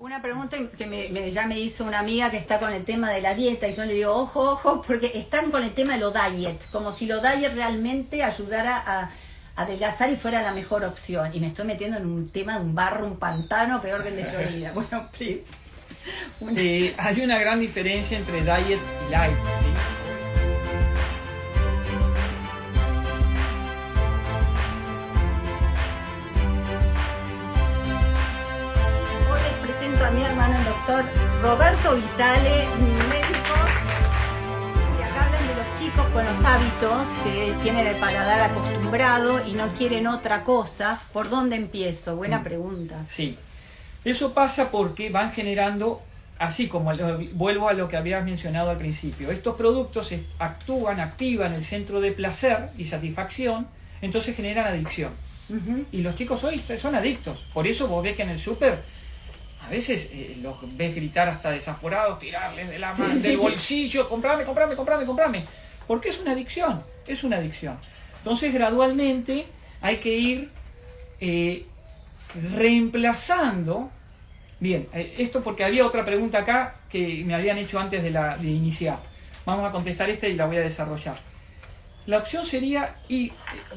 Una pregunta que me, ya me hizo una amiga que está con el tema de la dieta y yo le digo, ojo, ojo, porque están con el tema de lo diet, como si lo diet realmente ayudara a, adelgazar y fuera la mejor opción. Y me estoy metiendo en un tema de un barro, un pantano, peor que el de Florida. Bueno, please. Eh, hay una gran diferencia entre diet y light, ¿sí? Roberto Vitale, médico. Y acá hablan de los chicos con los hábitos que tienen el paladar acostumbrado y no quieren otra cosa. ¿Por dónde empiezo? Buena mm. pregunta. Sí. Eso pasa porque van generando, así como vuelvo a lo que habías mencionado al principio, estos productos actúan, activan el centro de placer y satisfacción, entonces generan adicción. Y los chicos hoy son adictos. Por eso vos ves que en el súper a veces eh, los ves gritar hasta desaforados, tirarles de la mano, del bolsillo, comprame, comprame, comprame, comprame. Porque es una adicción, es una adicción. Entonces gradualmente hay que ir eh, reemplazando. Bien, eh, esto porque había otra pregunta acá que me habían hecho antes de, la, de iniciar. Vamos a contestar esta y la voy a desarrollar. La opción sería, y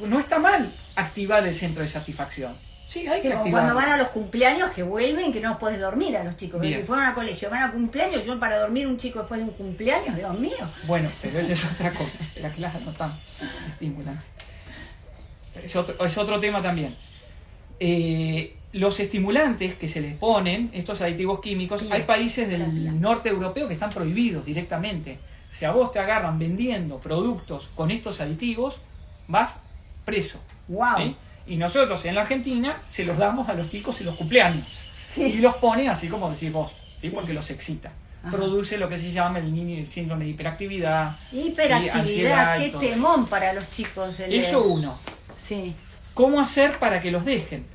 no está mal activar el centro de satisfacción Sí, hay que cuando van a los cumpleaños que vuelven, que no los puedes dormir a los chicos. Si fueron a colegio, van a cumpleaños, yo para dormir un chico después de un cumpleaños, Dios mío. Bueno, pero eso es otra cosa. La clase no tan estimulante. Es otro, es otro tema también. Eh, los estimulantes que se les ponen, estos aditivos químicos, hay países del norte europeo que están prohibidos directamente. Si a vos te agarran vendiendo productos con estos aditivos, vas preso. Wow. Y nosotros en la Argentina se los damos a los chicos en los cumpleaños. Y los pone así como decís vos, porque los excita. Produce lo que se llama el, síndrome de hiperactividad. Hiperactividad, qué temón para los chicos. Eso uno. Sí. ¿Cómo hacer para que los dejen?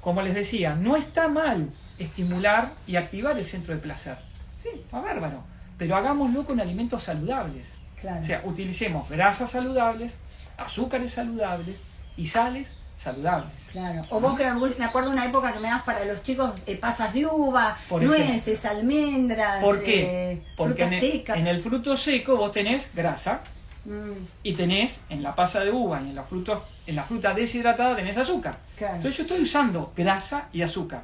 Como les decía, no está mal estimular y activar el centro de placer. Sí, está bárbaro. Pero hagámoslo con alimentos saludables. O sea, utilicemos grasas saludables, azúcares saludables y sales saludables. Claro. O vos que me acuerdo una época que me das para los chicos eh, pasas de uva, nueces, almendras, ¿Por qué? Eh, Porque en el, fruto seco vos tenés grasa mm. y tenés en la pasa de uva y en los frutos, en la fruta deshidratada tenés azúcar. Entonces yo estoy usando grasa y azúcar.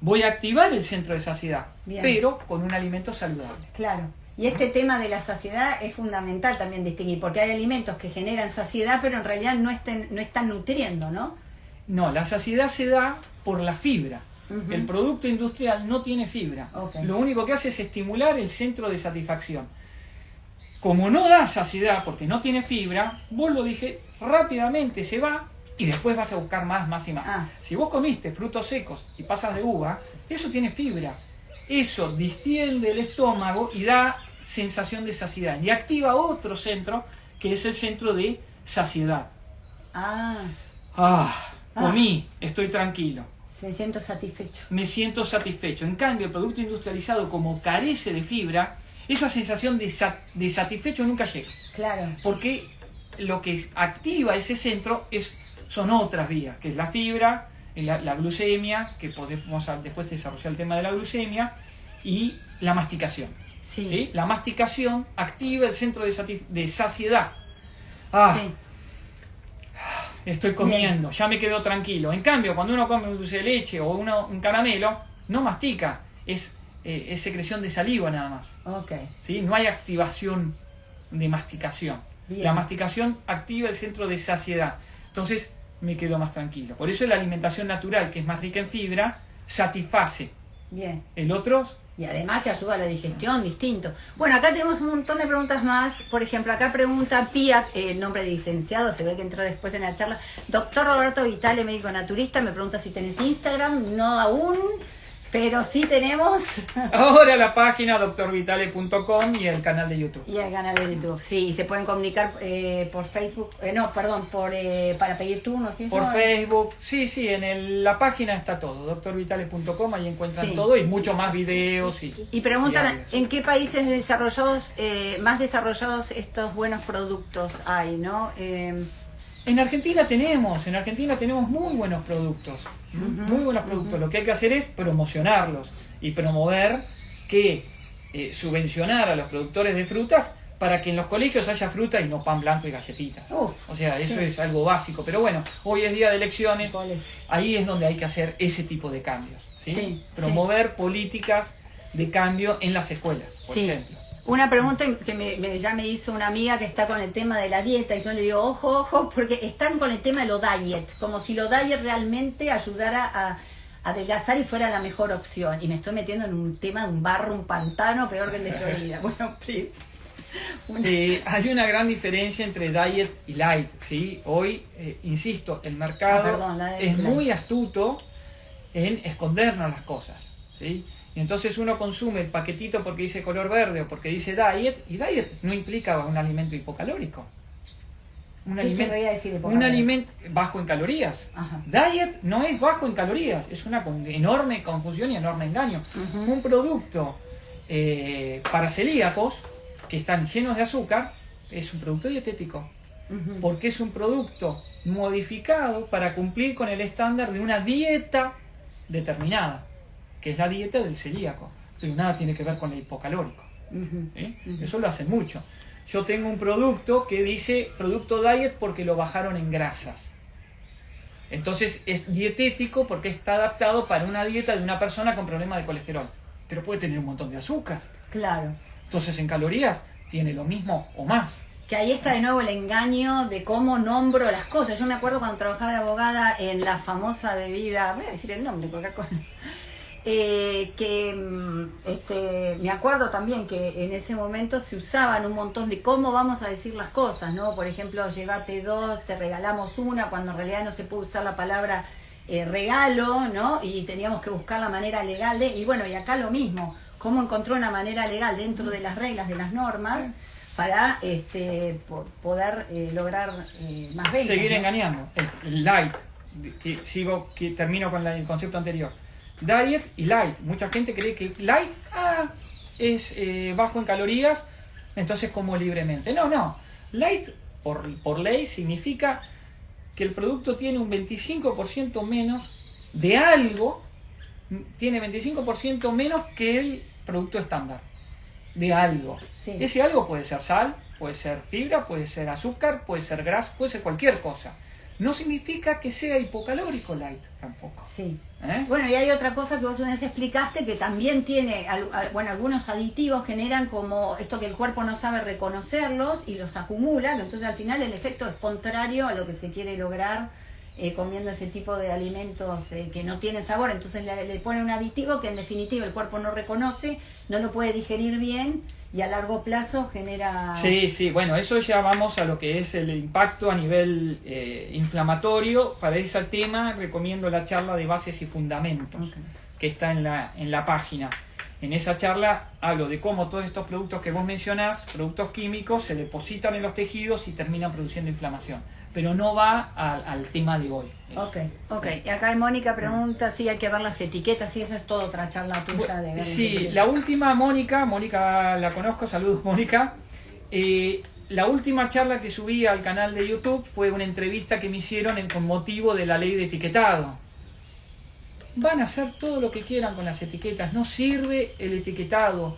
Voy a activar el centro de saciedad, pero con un alimento saludable. Claro. Y este tema de la saciedad es fundamental también distinguir, porque hay alimentos que generan saciedad, pero en realidad no, estén, no están nutriendo, ¿no? No, la saciedad se da por la fibra. El producto industrial no tiene fibra. Lo único que hace es estimular el centro de satisfacción. Como no da saciedad porque no tiene fibra, vos lo dije, rápidamente se va y después vas a buscar más, más y más. Ah. Si vos comiste frutos secos y pasas de uva, eso tiene fibra. Eso distiende el estómago y da sensación de saciedad. Y activa otro centro, que es el centro de saciedad. Ah. Ah, comí, estoy tranquilo. Me siento satisfecho. Me siento satisfecho. En cambio, el producto industrializado, como carece de fibra, esa sensación de, de satisfecho nunca llega. Claro. Porque lo que activa ese centro es, son otras vías, que es la fibra, la, la glucemia, que podemos después desarrollar el tema de la glucemia, y la masticación. Sí. La masticación activa el centro de, saciedad. Ah, estoy comiendo, ya me quedo tranquilo. En cambio, cuando uno come un dulce de leche o un caramelo, no mastica, es, eh, secreción de saliva nada más. Okay. ¿Sí? No hay activación de masticación. La masticación activa el centro de saciedad. Entonces, me quedo más tranquilo. Por eso la alimentación natural, que es más rica en fibra, satisface. Bien. El otro y además que ayuda a la digestión, distinto. Bueno, acá tenemos un montón de preguntas más. Por ejemplo, acá pregunta Pia, el eh, nombre de licenciado, se ve que entró después en la charla. Doctor Roberto Vitale, médico naturista, me pregunta si tenés Instagram. No aún. Pero sí tenemos... Ahora la página doctorvitale.com y el canal de YouTube. Y el canal de YouTube, sí. Se pueden comunicar eh, por Facebook, eh, no, perdón, por eh, para pedir turnos. ¿sí? Por Facebook, sí, sí, en la página está todo, doctorvitale.com, ahí encuentran todo y mucho más videos. Y, y preguntan, ¿en qué países desarrollados, más desarrollados estos buenos productos hay, no? En Argentina tenemos, en Argentina tenemos muy buenos productos, muy buenos productos. Lo que hay que hacer es promocionarlos y promover que eh, subvencionar a los productores de frutas para que en los colegios haya fruta y no pan blanco y galletitas. o sea, eso es algo básico. Pero bueno, hoy es día de elecciones, ahí es donde hay que hacer ese tipo de cambios. Promover políticas de cambio en las escuelas, por ejemplo. Una pregunta que ya me hizo una amiga que está con el tema de la dieta y yo le digo, ojo, ojo, porque están con el tema de lo diet, como si lo diet realmente ayudara a, adelgazar y fuera la mejor opción. Y me estoy metiendo en un tema de un barro, un pantano, peor que el de Florida. Bueno, please. Eh, hay una gran diferencia entre diet y light, ¿sí? Hoy, eh, insisto, el mercado ah, es muy astuto en escondernos las cosas, ¿sí? Y entonces uno consume el paquetito porque dice color verde o porque dice diet, y diet no implica un alimento hipocalórico. Un, alimento, un alimento bajo en calorías. Diet no es bajo en calorías, es una enorme confusión y enorme engaño. Un producto eh, para celíacos que están llenos de azúcar es un producto dietético. Porque es un producto modificado para cumplir con el estándar de una dieta determinada que es la dieta del celíaco, pero nada tiene que ver con el hipocalórico. Eso lo hacen mucho. Yo tengo un producto que dice producto diet porque lo bajaron en grasas. Entonces es dietético porque está adaptado para una dieta de una persona con problemas de colesterol. Pero puede tener un montón de azúcar. Claro. Entonces en calorías tiene lo mismo o más. Que ahí está de nuevo el engaño de cómo nombro las cosas. Yo me acuerdo cuando trabajaba de abogada en la famosa bebida, voy a decir el nombre, Coca-Cola eh, que mm, este, me acuerdo también que en ese momento se usaban un montón de cómo vamos a decir las cosas, ¿no? Por ejemplo, llévate dos, te regalamos una, cuando en realidad no se puede usar la palabra eh, regalo, ¿no? Y teníamos que buscar la manera legal de, y bueno, y acá lo mismo, cómo encontró una manera legal dentro de las reglas, de las normas, para este, poder eh, lograr más ventas. Seguir engañando, el, light, que sigo, que termino con el concepto anterior diet y light. Mucha gente cree que light ah, es eh, bajo en calorías, entonces como libremente. No, no. Light por, por ley significa que el producto tiene un 25% menos de algo, tiene 25% menos que el producto estándar. De algo. Ese algo puede ser sal, puede ser fibra, puede ser azúcar, puede ser grasa, puede ser cualquier cosa no significa que sea hipocalórico light tampoco. Sí. ¿Eh? Bueno, y hay otra cosa que vos una vez explicaste que también tiene, bueno, algunos aditivos generan como esto que el cuerpo no sabe reconocerlos y los acumula, que entonces al final el efecto es contrario a lo que se quiere lograr eh, comiendo ese tipo de alimentos eh, que no tienen sabor. Entonces le, le pone un aditivo que en definitiva el cuerpo no reconoce, no lo puede digerir bien y a largo plazo genera... Sí, sí, bueno, eso ya vamos a lo que es el impacto a nivel eh, inflamatorio. Para ese tema recomiendo la charla de bases y fundamentos que está en la, en la página. En esa charla hablo de cómo todos estos productos que vos mencionás, productos químicos, se depositan en los tejidos y terminan produciendo inflamación. Pero no va al tema de hoy. Ok, ok. Y acá Mónica pregunta si hay que ver las etiquetas, si esa es toda otra charla tuya de Sí, la última, Mónica, Mónica la conozco, saludos Mónica. Eh, la última charla que subí al canal de YouTube fue una entrevista que me hicieron en, con motivo de la ley de etiquetado. Van a hacer todo lo que quieran con las etiquetas, no sirve el etiquetado,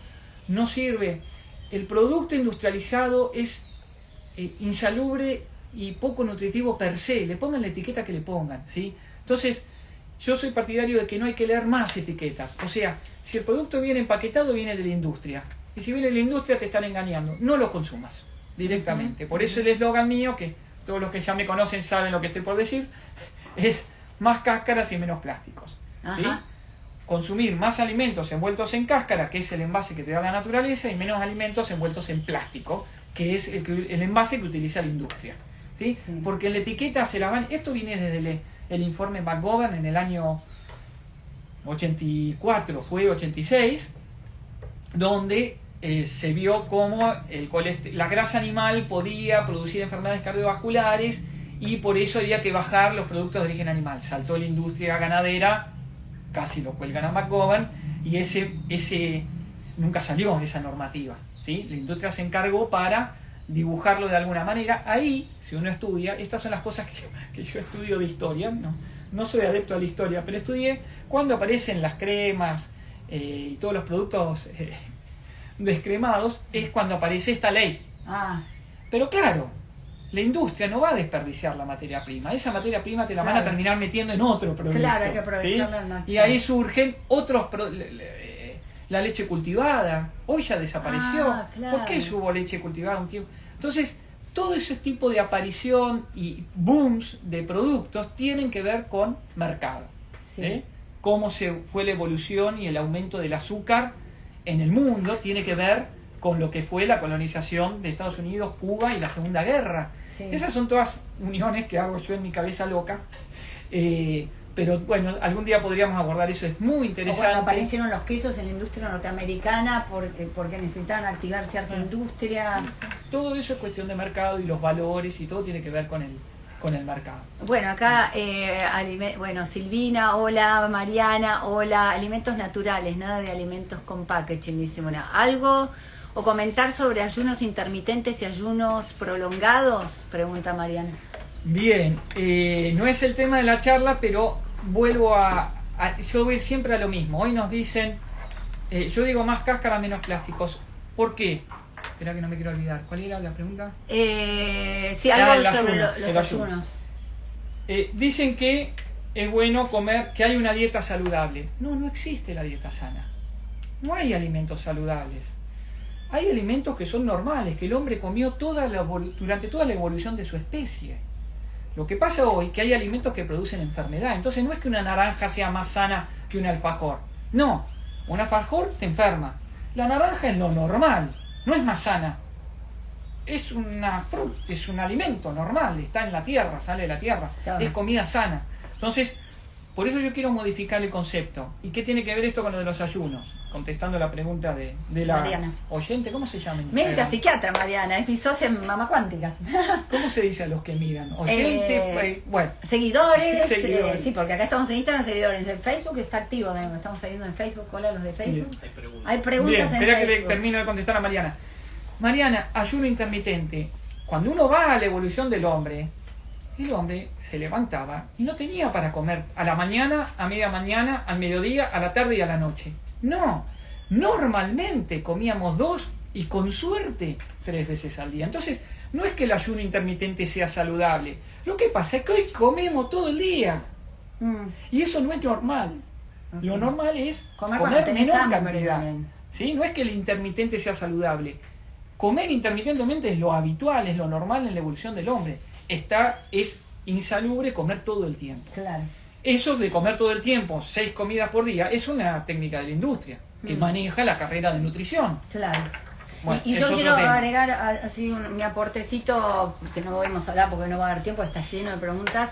no sirve. El producto industrializado es eh, insalubre y poco nutritivo per se, le pongan la etiqueta que le pongan, ¿sí? Entonces, yo soy partidario de que no hay que leer más etiquetas. O sea, si el producto viene empaquetado, viene de la industria. Y si viene de la industria, te están engañando. No lo consumas directamente. Por eso el eslogan mío, que todos los que ya me conocen saben lo que estoy por decir, es más cáscaras y menos plásticos. Consumir más alimentos envueltos en cáscara, que es el envase que te da la naturaleza, y menos alimentos envueltos en plástico, que es el, el envase que utiliza la industria. ¿Sí? Porque en la etiqueta se la van... Esto viene desde el, informe McGovern en el año 84, fue 86, donde eh, se vio cómo el la grasa animal podía producir enfermedades cardiovasculares y por eso había que bajar los productos de origen animal. Saltó la industria ganadera, casi lo cuelgan a McGovern, y ese, ese nunca salió esa normativa. ¿sí? La industria se encargó para dibujarlo de alguna manera. Ahí, si uno estudia, estas son las cosas que, yo estudio de historia, no, no soy adepto a la historia, pero estudié cuando aparecen las cremas eh, y todos los productos eh, descremados, es cuando aparece esta ley. Ah. Pero claro, la industria no va a desperdiciar la materia prima. Esa materia prima te la van a terminar metiendo en otro producto. Claro, hay que aprovecharla Y ahí surgen otros la leche cultivada, hoy ya desapareció. Ah, ¿Por qué hubo leche cultivada un tiempo? Entonces, todo ese tipo de aparición y booms de productos tienen que ver con mercado. ¿eh? Cómo se fue la evolución y el aumento del azúcar en el mundo tiene que ver con lo que fue la colonización de Estados Unidos, Cuba y la Segunda Guerra. Esas son todas uniones que hago yo en mi cabeza loca. Eh, pero bueno, algún día podríamos abordar eso, es muy interesante. cuando aparecieron los quesos en la industria norteamericana porque, porque necesitaban activar cierta industria. Todo eso es cuestión de mercado y los valores y todo tiene que ver con el, con el mercado. Bueno, acá, eh, bueno, Silvina, hola, Mariana, hola, alimentos naturales, nada de alimentos con packaging, dice, bueno, algo o comentar sobre ayunos intermitentes y ayunos prolongados, pregunta Mariana. Bien, eh, no es el tema de la charla, pero vuelvo a, Yo voy siempre a lo mismo. Hoy nos dicen. Eh, yo digo más cáscara, menos plásticos. ¿Por qué? Espera que no me quiero olvidar. ¿Cuál era la pregunta? Eh, sí, algo ah, sobre los ayunos. Eh, dicen que es bueno comer, que hay una dieta saludable. No, no existe la dieta sana. No hay alimentos saludables. Hay alimentos que son normales, que el hombre comió toda la, durante toda la evolución de su especie. Lo que pasa hoy es que hay alimentos que producen enfermedad. Entonces no es que una naranja sea más sana que un alfajor. No, un alfajor te enferma. La naranja es lo normal, no es más sana. Es una fruta, es un alimento normal, está en la tierra, sale de la tierra, es comida sana. Entonces, por eso yo quiero modificar el concepto. ¿Y qué tiene que ver esto con lo de los ayunos? Contestando la pregunta de, la oyente, ¿cómo se llama? Médica psiquiatra, Mariana, es mi socia en Mama Cuántica. ¿Cómo se dice a los que miran? Oyente, eh, bueno. Seguidores, eh, sí, porque acá estamos en Instagram, seguidores. En Facebook está activo, estamos siguiendo en Facebook. Hola, los de Facebook. Hay preguntas. Hay preguntas Bien, espera que le termino de contestar a Mariana. Mariana, ayuno intermitente. Cuando uno va a la evolución del hombre, el hombre se levantaba y no tenía para comer a la mañana, a media mañana, al mediodía, a la tarde y a la noche. No, normalmente comíamos dos y con suerte tres veces al día. Entonces, no es que el ayuno intermitente sea saludable. Lo que pasa es que hoy comemos todo el día. Mm. Y eso no es normal. Lo normal es comer, menor cantidad. ¿Sí? No es que el intermitente sea saludable. Comer intermitentemente es lo habitual, es lo normal en la evolución del hombre está, es insalubre comer todo el tiempo. Claro. Eso de comer todo el tiempo, seis comidas por día, es una técnica de la industria que mm. maneja la carrera de nutrición. Claro. y, yo quiero agregar así mi aportecito, que no podemos hablar porque no va a dar tiempo, está lleno de preguntas,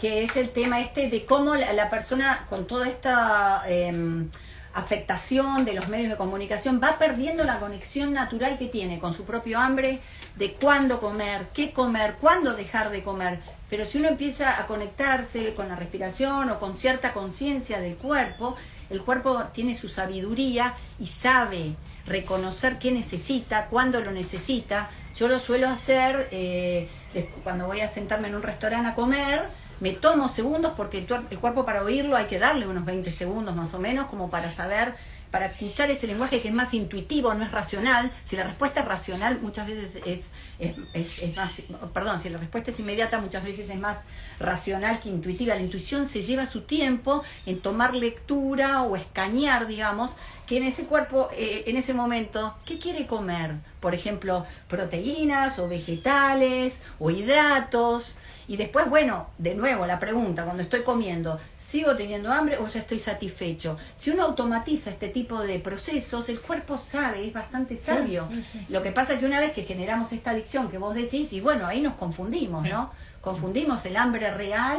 que es el tema este de cómo la, persona con toda esta em, afectación de los medios de comunicación va perdiendo la conexión natural que tiene con su propio hambre, de cuándo comer, qué comer, cuándo dejar de comer. Pero si uno empieza a conectarse con la respiración o con cierta conciencia del cuerpo, el cuerpo tiene su sabiduría y sabe reconocer qué necesita, cuándo lo necesita. Yo lo suelo hacer eh, cuando voy a sentarme en un restaurante a comer, me tomo segundos porque el cuerpo para oírlo hay que darle unos 20 segundos más o menos como para saber para escuchar ese lenguaje que es más intuitivo, no es racional. Si la respuesta es racional, muchas veces es, es, más, perdón, si la respuesta es inmediata, muchas veces es más racional que intuitiva. La intuición se lleva su tiempo en tomar lectura o escanear, digamos, que en ese cuerpo, eh, en ese momento, ¿qué quiere comer? Por ejemplo, proteínas o vegetales o hidratos. Y después, bueno, de nuevo la pregunta, cuando estoy comiendo, ¿sigo teniendo hambre o ya estoy satisfecho? Si uno automatiza este tipo de procesos, el cuerpo sabe, es bastante sabio. Lo que pasa es que una vez que generamos esta adicción que vos decís, y bueno, ahí nos confundimos, ¿no? Confundimos el hambre real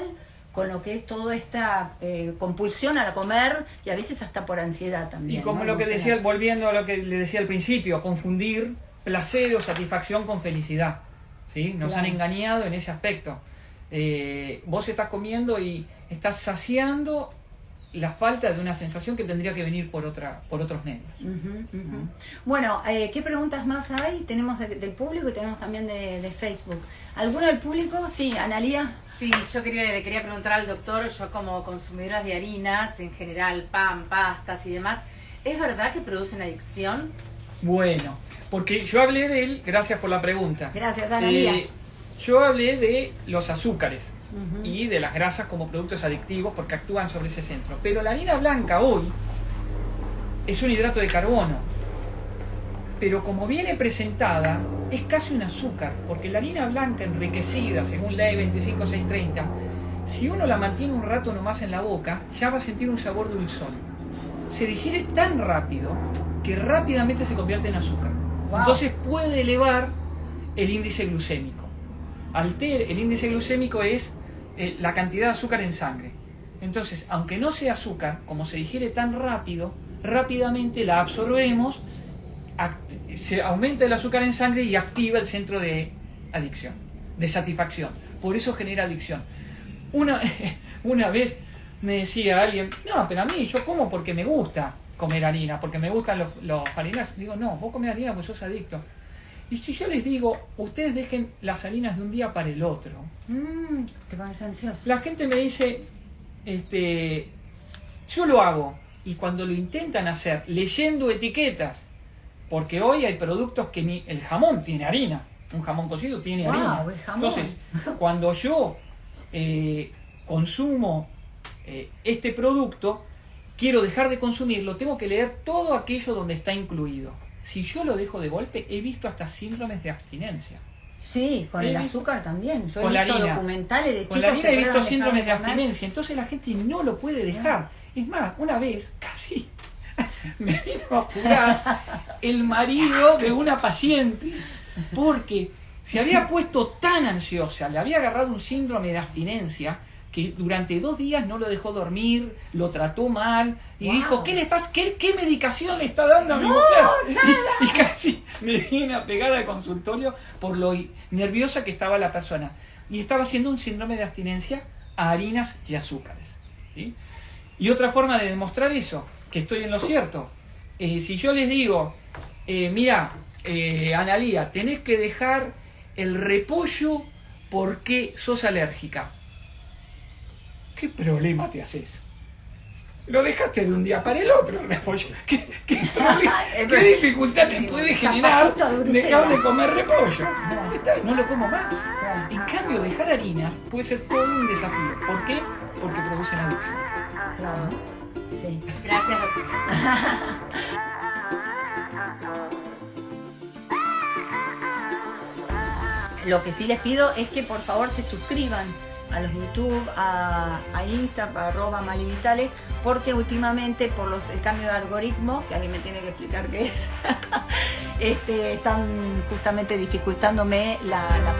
con lo que es toda esta eh, compulsión a comer y a veces hasta por ansiedad también. Y como lo que decía, volviendo a lo que le decía al principio, confundir placer o satisfacción con felicidad. ¿sí? Nos han engañado en ese aspecto. Eh, vos estás comiendo y estás saciando la falta de una sensación que tendría que venir por otra por otros medios. Bueno, eh, ¿qué preguntas más hay? Tenemos del público y tenemos también de, Facebook. ¿Alguno del público? Sí, Analía. Sí, yo quería, le quería preguntar al doctor, yo como consumidora de harinas, en general pan, pastas y demás, ¿es verdad que producen adicción? Bueno, porque yo hablé de él, gracias por la pregunta. Gracias, Analía. Eh, yo hablé de los azúcares y de las grasas como productos adictivos porque actúan sobre ese centro. Pero la harina blanca hoy es un hidrato de carbono. Pero como viene presentada, es casi un azúcar, porque la harina blanca enriquecida, según ley 25630, si uno la mantiene un rato nomás en la boca, ya va a sentir un sabor dulzón. Se digiere tan rápido que rápidamente se convierte en azúcar. Entonces puede elevar el índice glucémico. Alter, el índice glucémico es eh, la cantidad de azúcar en sangre. Entonces, aunque no sea azúcar, como se digiere tan rápido, rápidamente la absorbemos, se aumenta el azúcar en sangre y activa el centro de adicción, de satisfacción. Por eso genera adicción. Una, una vez me decía alguien, no, pero a mí yo como porque me gusta comer harina, porque me gustan los, los harinas. Digo, no, vos comes harina porque sos adicto. Y si yo les digo, ustedes dejen las harinas de un día para el otro. Mm, la gente me dice, este, yo lo hago. Y cuando lo intentan hacer, leyendo etiquetas, porque hoy hay productos que ni el jamón tiene harina. Un jamón cocido tiene harina. Entonces, cuando yo eh, consumo eh, este producto, quiero dejar de consumirlo, tengo que leer todo aquello donde está incluido si yo lo dejo de golpe, he visto hasta síndromes de abstinencia. Sí, con el azúcar también. Yo con he visto documentales de Con la harina he visto síndromes de abstinencia, entonces la gente no lo puede dejar. Es más, una vez casi me vino a jugar el marido de una paciente porque se había puesto tan ansiosa, le había agarrado un síndrome de abstinencia que durante dos días no lo dejó dormir, lo trató mal y dijo, ¿qué, le estás, qué, medicación le está dando a mi mujer? Y, casi me vine a pegar al consultorio por lo nerviosa que estaba la persona. Y estaba haciendo un síndrome de abstinencia a harinas y azúcares. Y otra forma de demostrar eso, que estoy en lo cierto, eh, si yo les digo, eh, mira, eh, Analía, tenés que dejar el repollo porque sos alérgica ¿Qué problema te haces? Lo dejaste de un día para el otro, repollo. ¿Qué, dificultad te puede generar dejar de comer repollo? No lo como más. En cambio, dejar harinas puede ser todo un desafío. ¿Por qué? Porque producen adicción. Claro. Sí. Gracias, doctor. Lo que sí les pido es que por favor se suscriban a los YouTube, a, a Insta, arroba Malivitales, porque últimamente por los, el cambio de algoritmo, que alguien me tiene que explicar qué es, este, están justamente dificultándome la, la